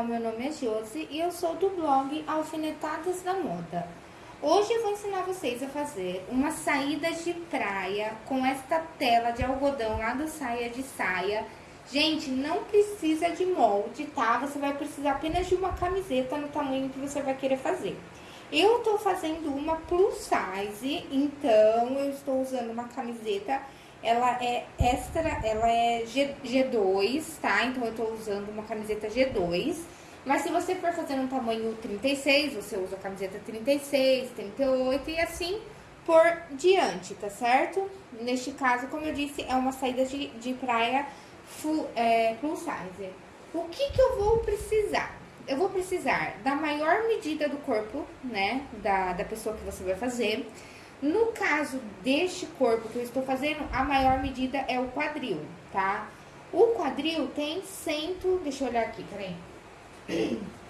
pessoal, meu nome é Josi e eu sou do blog Alfinetadas da Moda. Hoje eu vou ensinar vocês a fazer uma saída de praia com esta tela de algodão lá do saia de saia. Gente, não precisa de molde, tá? Você vai precisar apenas de uma camiseta no tamanho que você vai querer fazer. Eu tô fazendo uma plus size, então eu estou usando uma camiseta ela é extra, ela é G, G2, tá? Então, eu tô usando uma camiseta G2. Mas se você for fazer um tamanho 36, você usa a camiseta 36, 38 e assim por diante, tá certo? Neste caso, como eu disse, é uma saída de, de praia full, é, plus size. O que que eu vou precisar? Eu vou precisar da maior medida do corpo, né, da, da pessoa que você vai fazer no caso deste corpo que eu estou fazendo, a maior medida é o quadril, tá? O quadril tem cento... Deixa eu olhar aqui, peraí.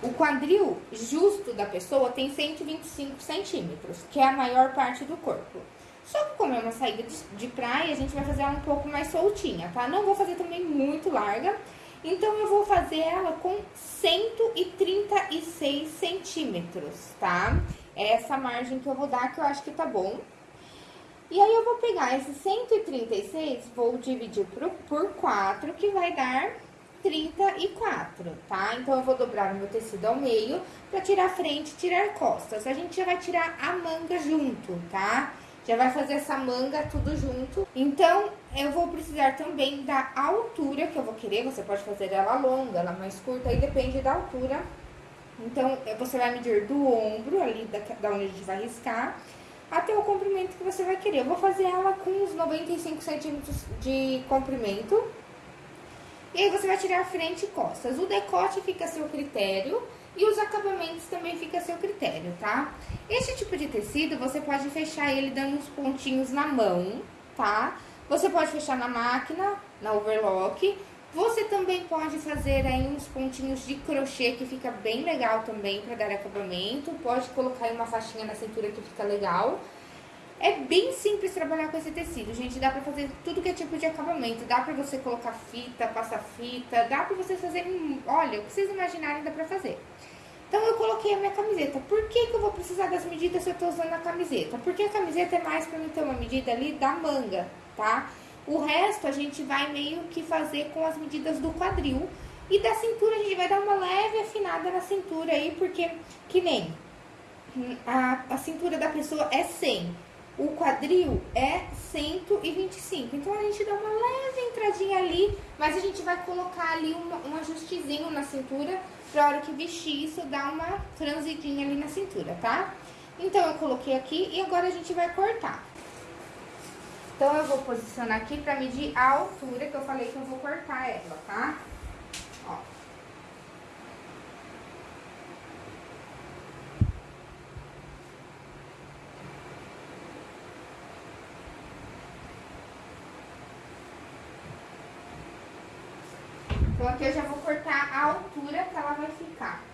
O quadril justo da pessoa tem 125 centímetros, que é a maior parte do corpo. Só que como é uma saída de, de praia, a gente vai fazer ela um pouco mais soltinha, tá? Não vou fazer também muito larga, então, eu vou fazer ela com 136 centímetros, tá? É essa margem que eu vou dar, que eu acho que tá bom. E aí, eu vou pegar esse 136, vou dividir por, por 4, que vai dar 34, tá? Então, eu vou dobrar o meu tecido ao meio pra tirar frente e tirar costas. A gente já vai tirar a manga junto, tá? Já vai fazer essa manga tudo junto. Então, eu vou precisar também da altura que eu vou querer. Você pode fazer ela longa, ela mais curta, aí depende da altura. Então, você vai medir do ombro, ali da, da onde a gente vai riscar, até o comprimento que você vai querer. Eu vou fazer ela com uns 95 centímetros de comprimento. E aí, você vai tirar frente e costas. O decote fica a seu critério. E os acabamentos também fica a seu critério, tá? Este tipo de tecido, você pode fechar ele dando uns pontinhos na mão, tá? Você pode fechar na máquina, na overlock. Você também pode fazer aí uns pontinhos de crochê, que fica bem legal também pra dar acabamento. Pode colocar aí uma faixinha na cintura que fica legal. É bem simples trabalhar com esse tecido, gente. Dá pra fazer tudo que é tipo de acabamento. Dá pra você colocar fita, passar fita. Dá pra vocês fazerem... Olha, o que vocês imaginarem dá pra fazer. Então, eu coloquei a minha camiseta. Por que, que eu vou precisar das medidas se eu tô usando a camiseta? Porque a camiseta é mais pra mim ter uma medida ali da manga, tá? O resto a gente vai meio que fazer com as medidas do quadril. E da cintura a gente vai dar uma leve afinada na cintura aí, porque que nem a, a cintura da pessoa é 100. O quadril é 125. Então, a gente dá uma leve entradinha ali, mas a gente vai colocar ali um ajustezinho na cintura pra hora que vestir isso, dar uma franzidinha ali na cintura, tá? Então, eu coloquei aqui e agora a gente vai cortar. Então, eu vou posicionar aqui pra medir a altura que eu falei que eu vou cortar ela, tá? Ó. Então, aqui eu já vou cortar a altura que ela vai ficar.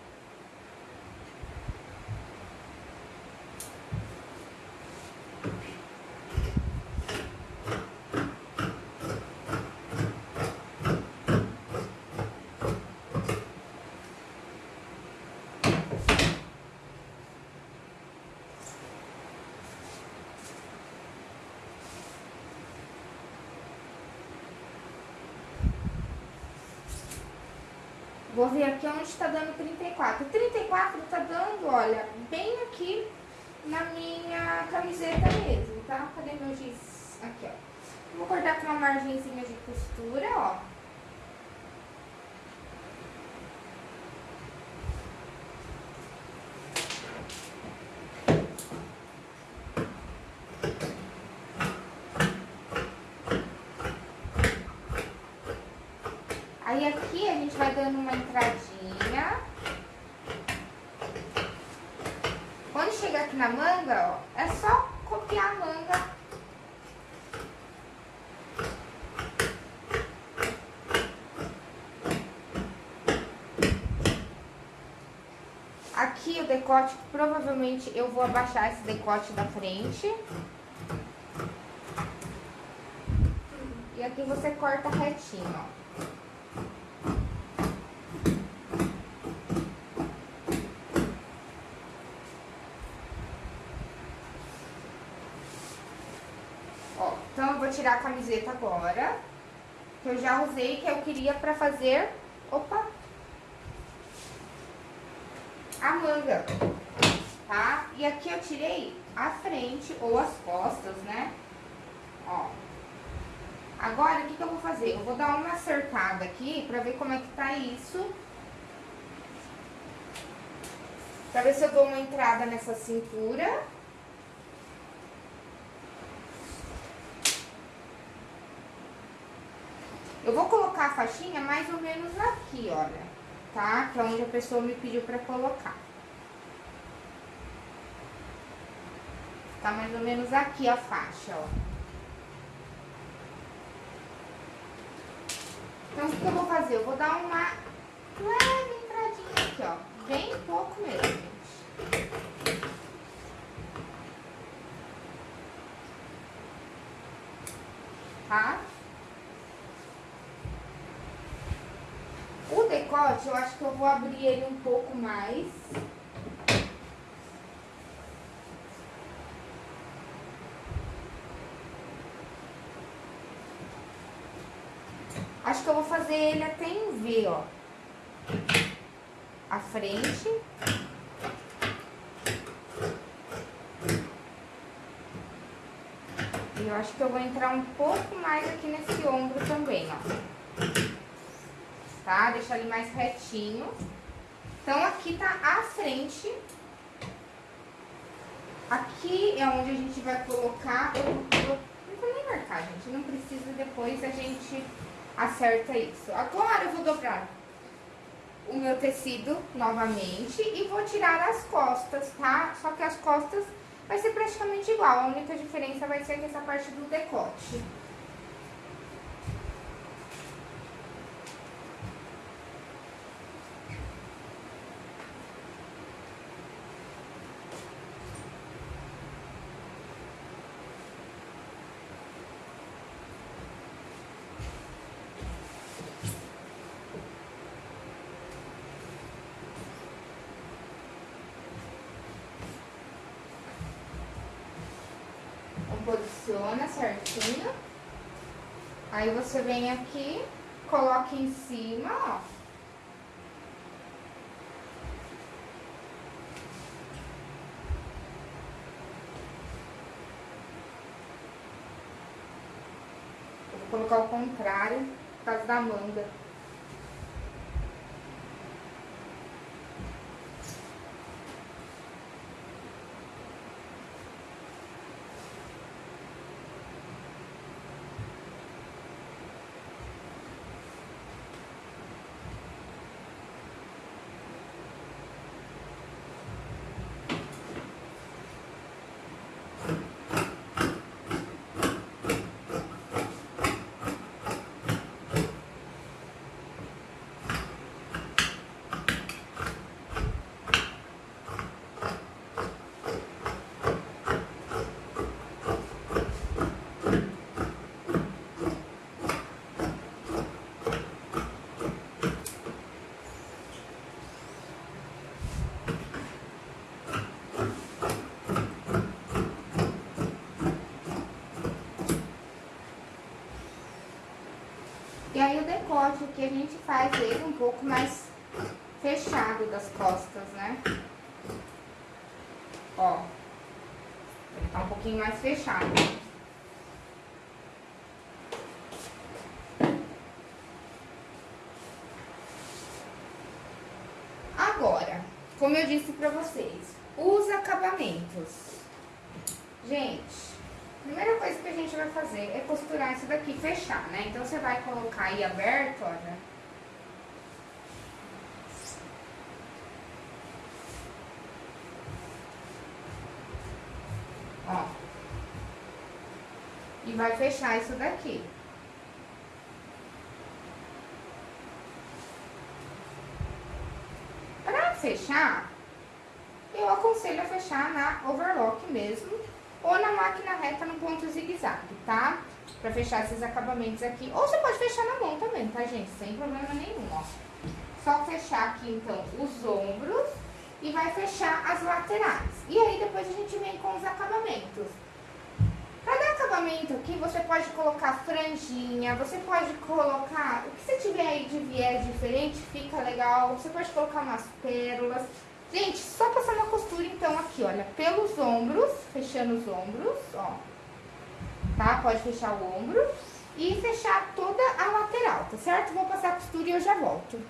Vou ver aqui onde está dando 34. 34 tá dando, olha, bem aqui na minha camiseta mesmo, tá? Cadê meu giz? Aqui, ó. Vou cortar com uma margenzinha de costura, ó. Aqui a gente vai dando uma entradinha. Quando chegar aqui na manga, ó, é só copiar a manga. Aqui o decote, provavelmente eu vou abaixar esse decote da frente. E aqui você corta retinho. Ó, então eu vou tirar a camiseta agora, que eu já usei, que eu queria pra fazer, opa, a manga, tá? E aqui eu tirei a frente ou as costas, né? Ó. Agora, o que que eu vou fazer? Eu vou dar uma acertada aqui pra ver como é que tá isso. Pra ver se eu dou uma entrada nessa cintura. Eu vou colocar a faixinha mais ou menos aqui, olha, tá? Que é onde a pessoa me pediu pra colocar. Tá mais ou menos aqui a faixa, ó. Então, o que eu vou fazer? Eu vou dar uma leve entradinha aqui, ó. Bem pouco mesmo, gente. Tá? Decote, eu acho que eu vou abrir ele um pouco mais. Acho que eu vou fazer ele até em V, ó. A frente. E eu acho que eu vou entrar um pouco mais aqui nesse ombro também, ó. Tá? Deixar ele mais retinho. Então, aqui tá a frente. Aqui é onde a gente vai colocar... Eu, não vou nem marcar, gente. Não precisa, depois a gente acerta isso. Agora eu vou dobrar o meu tecido novamente e vou tirar as costas, tá? Só que as costas vai ser praticamente igual, a única diferença vai ser que essa parte do decote. Posiciona certinho. Aí você vem aqui, coloca em cima, ó. Vou colocar o contrário, por causa da manga. O decote aqui a gente faz ele um pouco mais fechado das costas, né? Ó. Ele tá um pouquinho mais fechado. Agora, como eu disse pra vocês, os acabamentos. Gente, Primeira coisa que a gente vai fazer é costurar isso daqui, fechar, né? Então, você vai colocar aí aberto, olha. Ó. E vai fechar isso daqui. Pra fechar, eu aconselho a fechar na overlock mesmo ou na máquina reta no ponto zigue-zague, tá? Pra fechar esses acabamentos aqui. Ou você pode fechar na mão também, tá, gente? Sem problema nenhum, ó. Só fechar aqui, então, os ombros e vai fechar as laterais. E aí, depois a gente vem com os acabamentos. Pra dar acabamento aqui, você pode colocar franjinha, você pode colocar... O que você tiver aí de viés diferente, fica legal. Você pode colocar umas pérolas. Gente, só passar uma costura, então, aqui, olha, pelos ombros, fechando os ombros, ó. Tá? Pode fechar o ombro e fechar toda a lateral, tá certo? Vou passar a costura e eu já volto.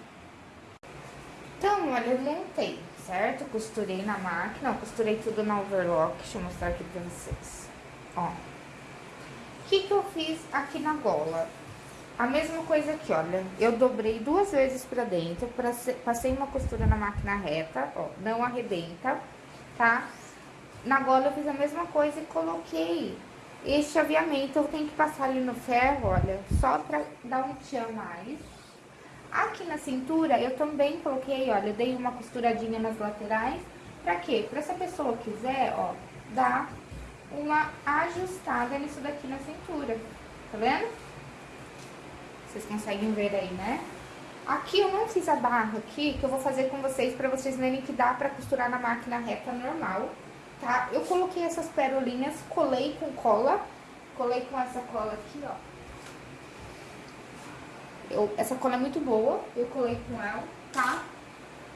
Então, olha, eu montei, certo? Costurei na máquina, ó, costurei tudo na overlock, deixa eu mostrar aqui pra vocês. Ó. O que que eu fiz aqui na gola? A mesma coisa aqui, olha. Eu dobrei duas vezes pra dentro, passei uma costura na máquina reta, ó, não arrebenta, tá? Na gola eu fiz a mesma coisa e coloquei este aviamento. Eu tenho que passar ali no ferro, olha, só pra dar um tchan mais. Aqui na cintura eu também coloquei, olha, eu dei uma costuradinha nas laterais. Pra quê? Pra se a pessoa quiser, ó, dar uma ajustada nisso daqui na cintura. Tá vendo? Vocês conseguem ver aí, né? Aqui eu não fiz a barra aqui, que eu vou fazer com vocês pra vocês verem que dá pra costurar na máquina reta normal, tá? Eu coloquei essas perolinhas, colei com cola, colei com essa cola aqui, ó. Eu, essa cola é muito boa, eu colei com ela, tá?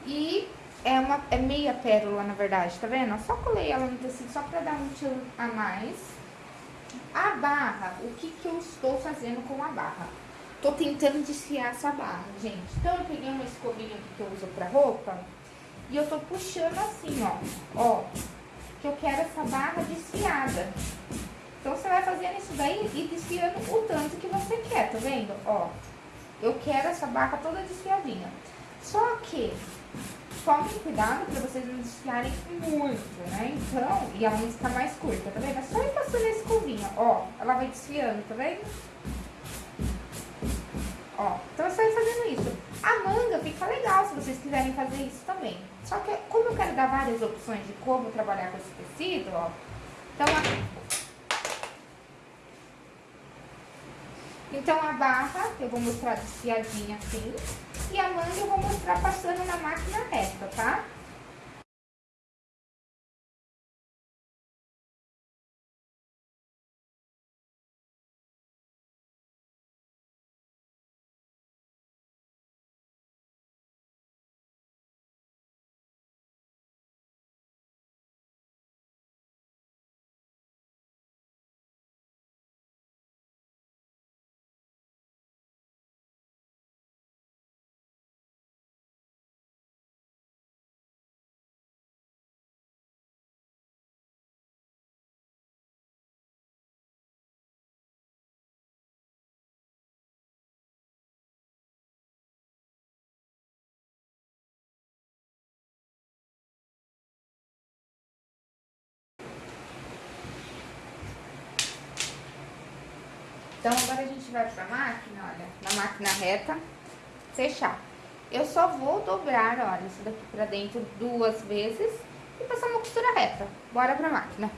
E é, uma, é meia pérola, na verdade, tá vendo? Eu só colei ela no tecido só pra dar um tiro a mais. A barra, o que que eu estou fazendo com a barra? Tô tentando desfiar essa barra, gente. Então, eu peguei uma escovinha que eu uso pra roupa e eu tô puxando assim, ó. Ó, que eu quero essa barra desfiada. Então, você vai fazendo isso daí e desfiando o tanto que você quer, tá vendo? Ó, eu quero essa barra toda desfiadinha. Só que tomem cuidado para vocês não desfiarem muito, né? Então, e ela não ficar mais curta, tá vendo? É só ir passando a escovinha, ó, ela vai desfiando, tá vendo? Ó, então só ir fazendo isso. A manga fica legal se vocês quiserem fazer isso também. Só que como eu quero dar várias opções de como trabalhar com esse tecido, ó, então Então, a barra eu vou mostrar desfiadinha assim. E a manga eu vou mostrar passando na máquina reta, tá? Então, agora a gente vai pra máquina, olha, na máquina reta, fechar. Eu só vou dobrar, olha, isso daqui pra dentro duas vezes e passar uma costura reta. Bora pra máquina.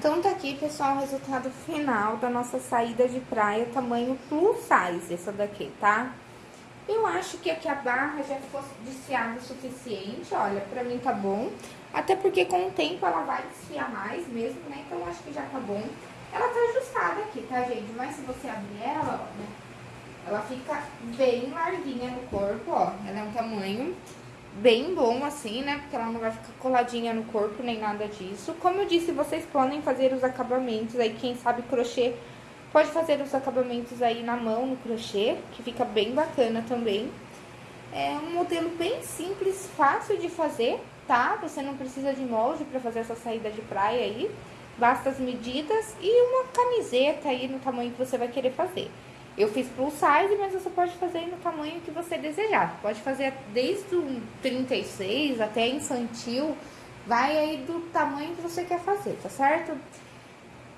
Então, tá aqui, pessoal, o resultado final da nossa saída de praia, tamanho plus size, essa daqui, tá? Eu acho que aqui a barra já ficou desfiada o suficiente, olha, pra mim tá bom. Até porque com o tempo ela vai desfiar mais mesmo, né? Então, acho que já tá bom. Ela tá ajustada aqui, tá, gente? Mas se você abrir ela, ó, né? Ela fica bem larguinha no corpo, ó. Ela é um tamanho bem bom assim, né? Porque ela não vai ficar coladinha no corpo nem nada disso. Como eu disse, vocês podem fazer os acabamentos aí, quem sabe crochê pode fazer os acabamentos aí na mão, no crochê, que fica bem bacana também. É um modelo bem simples, fácil de fazer, tá? Você não precisa de molde para fazer essa saída de praia aí. Basta as medidas e uma camiseta aí no tamanho que você vai querer fazer. Eu fiz plus size, mas você pode fazer no tamanho que você desejar. Pode fazer desde o 36 até infantil, vai aí do tamanho que você quer fazer, tá certo?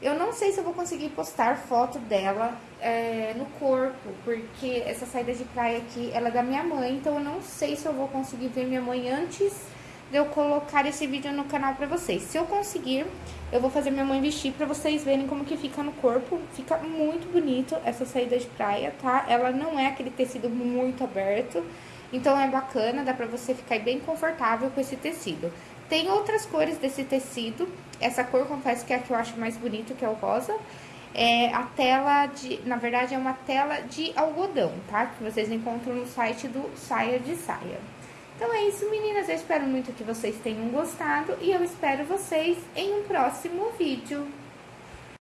Eu não sei se eu vou conseguir postar foto dela é, no corpo, porque essa saída de praia aqui, ela é da minha mãe, então eu não sei se eu vou conseguir ver minha mãe antes de eu colocar esse vídeo no canal pra vocês. Se eu conseguir, eu vou fazer minha mãe vestir pra vocês verem como que fica no corpo. Fica muito bonito essa saída de praia, tá? Ela não é aquele tecido muito aberto, então é bacana, dá pra você ficar bem confortável com esse tecido. Tem outras cores desse tecido, essa cor, confesso que é a que eu acho mais bonita, que é o rosa. É a tela de, na verdade, é uma tela de algodão, tá? Que vocês encontram no site do Saia de Saia. Então é isso, meninas. Eu espero muito que vocês tenham gostado e eu espero vocês em um próximo vídeo.